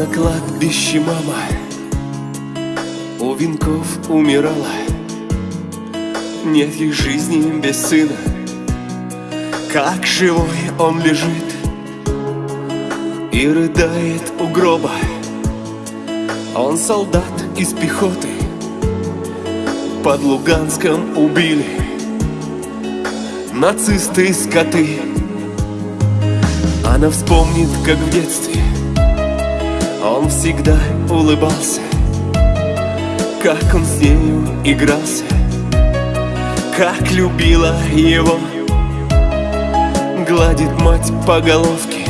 На кладбище мама. У венков умирала. Нет ей жизни без сына. Как живой он лежит И рыдает у гроба. Он солдат из пехоты. Под Луганском убили Нацисты скоты. Она вспомнит, как в детстве Он всегда улыбался Как он с нею игрался Как любила его. Гладит мать по головке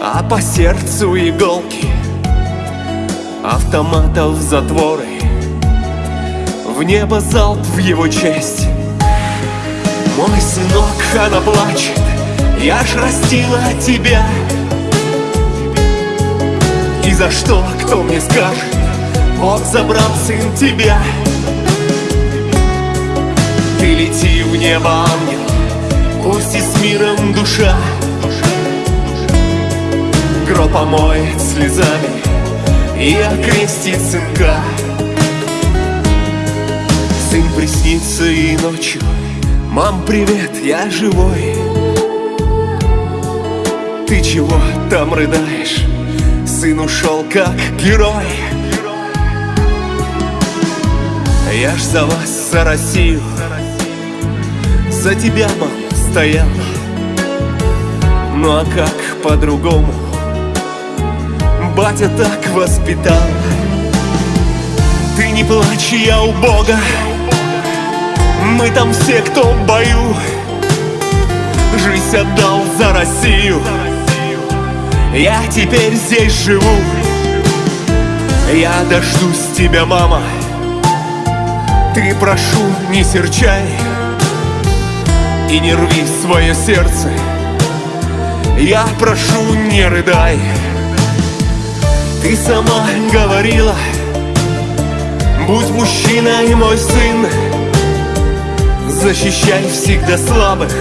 А по сердцу иголки Автоматов затворы. В небо залп в его честь. Мой сынок, она плачет Я ж растила тебя за что, кто мне скажет? Бог забрал сын тебя. Ты лети в небо, ангел Пусть и с миром душа. Гроб омоет слезами И окрестит сынка. Сын приснится и ночью. Мам, привет, я живой Ты чего там рыдаешь? Сын ушел как герой. Я ж за вас, за Россию За тебя, мам, стоял Ну а как по-другому? Батя так воспитал. Ты не плачь, я у Бога. Мы там все, кто в бою. Жизнь отдал за Россию Я теперь здесь живу. Я дождусь тебя, мама. Ты прошу, не серчай И не рви свое сердце. Я прошу, не рыдай. Ты сама говорила Будь мужчиной, мой сын. Защищай всегда слабых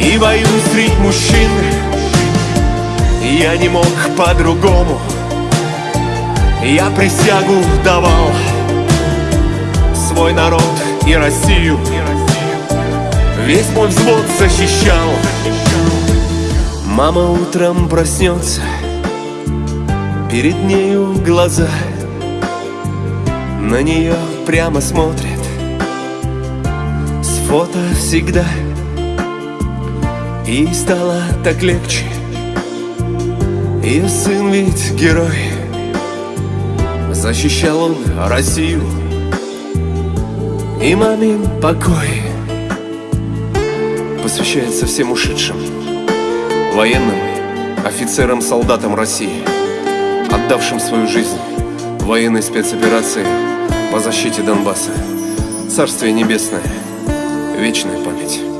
И войну средь мужчин Я не мог по-другому. Я присягу давал Свой народ и Россию. Весь мой взвод защищал. Мама утром проснется Перед нею глаза. На нее прямо смотрят С фото всегда. И стало так легче Ее сын ведь герой. Защищал он Россию. И мамин покой Посвящается всем ушедшим Военным, офицерам, солдатам России Отдавшим свою жизнь военной спецоперации по защите Донбасса. Царствие Небесное, вечная память